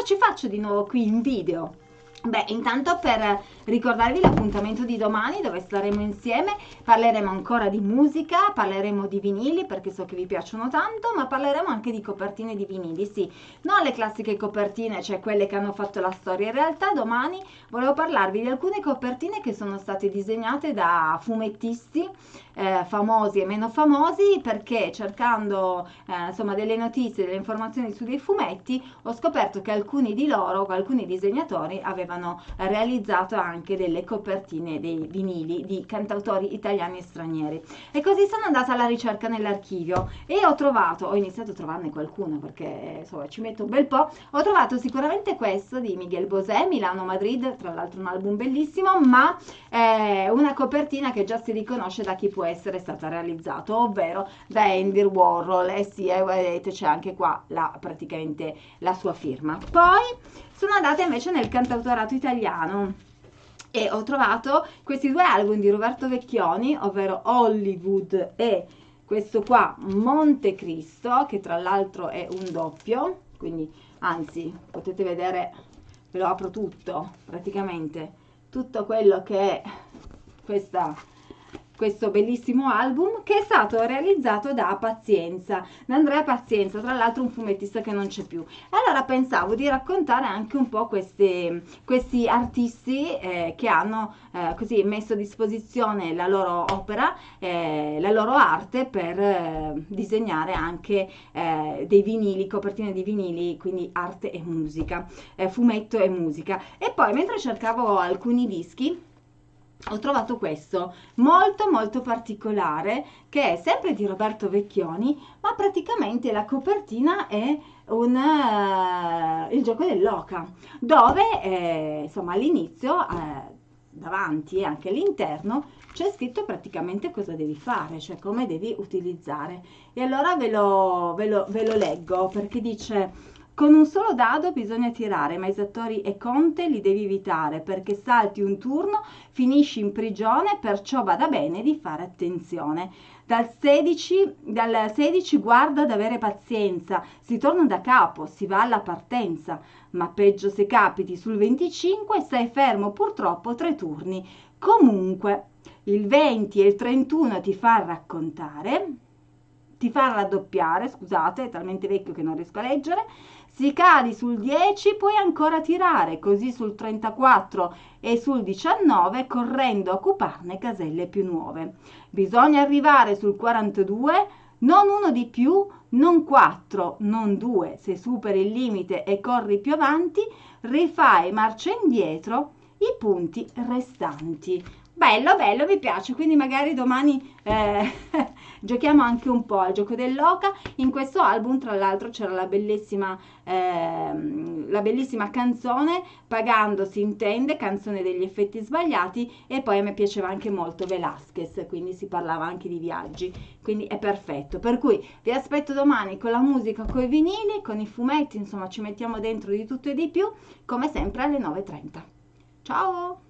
cosa ci faccio di nuovo qui in video? Beh, intanto per ricordarvi l'appuntamento di domani dove staremo insieme, parleremo ancora di musica, parleremo di vinili perché so che vi piacciono tanto, ma parleremo anche di copertine di vinili, sì, non le classiche copertine, cioè quelle che hanno fatto la storia, in realtà domani volevo parlarvi di alcune copertine che sono state disegnate da fumettisti eh, famosi e meno famosi perché cercando eh, insomma delle notizie, delle informazioni su dei fumetti ho scoperto che alcuni di loro, alcuni disegnatori avevano realizzato anche delle copertine dei vinili di cantautori italiani e stranieri. E così sono andata alla ricerca nell'archivio e ho trovato, ho iniziato a trovarne qualcuno perché insomma ci metto un bel po', ho trovato sicuramente questo di Miguel Bosé, Milano Madrid, tra l'altro un album bellissimo ma eh, una copertina che già si riconosce da chi può essere stata realizzata, ovvero da Andy Warhol. E sì, eh, vedete c'è anche qua la, praticamente la sua firma. Poi sono andata invece nel cantautorato italiano e ho trovato questi due album di Roberto Vecchioni, ovvero Hollywood e questo qua Monte Cristo, che tra l'altro è un doppio, quindi anzi potete vedere, ve lo apro tutto praticamente, tutto quello che è questa questo bellissimo album che è stato realizzato da Pazienza, da Andrea Pazienza, tra l'altro un fumettista che non c'è più. Allora pensavo di raccontare anche un po' questi, questi artisti eh, che hanno eh, così messo a disposizione la loro opera, eh, la loro arte per eh, disegnare anche eh, dei vinili, copertine di vinili, quindi arte e musica, eh, fumetto e musica. E poi mentre cercavo alcuni dischi, ho trovato questo molto molto particolare che è sempre di Roberto Vecchioni ma praticamente la copertina è un, uh, il gioco dell'oca dove eh, insomma all'inizio eh, davanti e anche all'interno c'è scritto praticamente cosa devi fare cioè come devi utilizzare. E allora ve lo, ve lo, ve lo leggo perché dice con un solo dado bisogna tirare, ma esattori e conte li devi evitare perché salti un turno, finisci in prigione, perciò vada bene di fare attenzione. Dal 16, dal 16 guarda ad avere pazienza, si torna da capo, si va alla partenza, ma peggio se capiti sul 25 stai fermo purtroppo tre turni. Comunque, il 20 e il 31 ti fa raccontare, ti fa raddoppiare, scusate, è talmente vecchio che non riesco a leggere, si cadi sul 10 puoi ancora tirare, così sul 34 e sul 19 correndo a occuparne caselle più nuove. Bisogna arrivare sul 42, non uno di più, non 4, non 2. Se superi il limite e corri più avanti, rifai marcia indietro i punti restanti bello bello mi piace. Quindi magari domani eh, giochiamo anche un po' al gioco dell'oca. In questo album tra l'altro c'era la bellissima eh, la bellissima canzone pagando si intende canzone degli effetti sbagliati e poi a me piaceva anche molto Velasquez quindi si parlava anche di viaggi. Quindi è perfetto. Per cui vi aspetto domani con la musica con i vinili con i fumetti insomma ci mettiamo dentro di tutto e di più come sempre alle 9.30 ciao